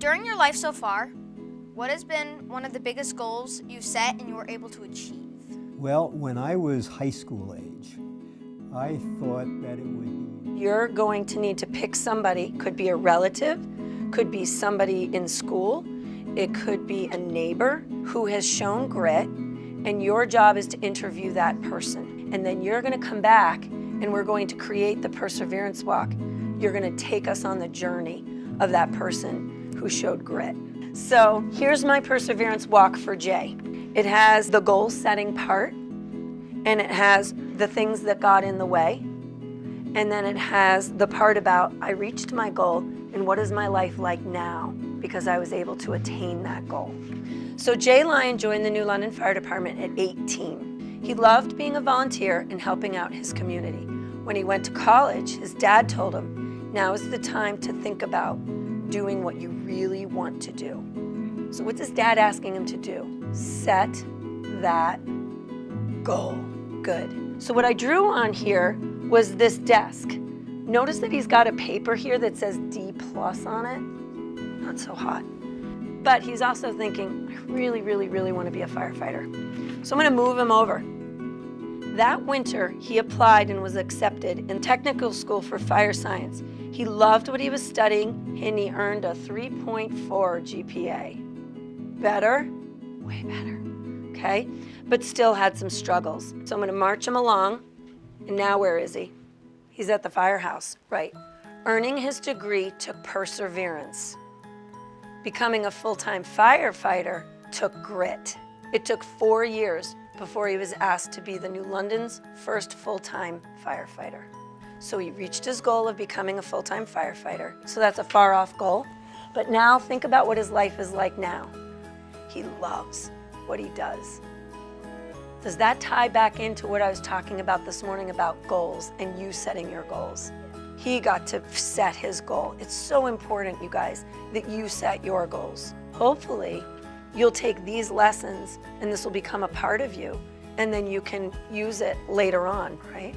during your life so far, what has been one of the biggest goals you've set and you were able to achieve? Well, when I was high school age, I thought that it would be You're going to need to pick somebody, could be a relative, could be somebody in school, it could be a neighbor who has shown grit, and your job is to interview that person. And then you're gonna come back and we're going to create the perseverance walk. You're gonna take us on the journey of that person who showed grit. So here's my perseverance walk for Jay. It has the goal setting part, and it has the things that got in the way, and then it has the part about I reached my goal and what is my life like now because I was able to attain that goal. So Jay Lyon joined the New London Fire Department at 18. He loved being a volunteer and helping out his community. When he went to college, his dad told him, now is the time to think about doing what you really want to do. So what's his dad asking him to do? Set that goal. Good. So what I drew on here was this desk. Notice that he's got a paper here that says D plus on it. Not so hot. But he's also thinking, I really, really, really want to be a firefighter. So I'm going to move him over. That winter, he applied and was accepted in technical school for fire science. He loved what he was studying and he earned a 3.4 GPA. Better? Way better, okay? But still had some struggles. So I'm gonna march him along. And now where is he? He's at the firehouse, right. Earning his degree took perseverance. Becoming a full-time firefighter took grit. It took four years before he was asked to be the New London's first full-time firefighter. So he reached his goal of becoming a full-time firefighter. So that's a far off goal. But now think about what his life is like now. He loves what he does. Does that tie back into what I was talking about this morning about goals and you setting your goals? He got to set his goal. It's so important, you guys, that you set your goals. Hopefully, you'll take these lessons and this will become a part of you and then you can use it later on, right?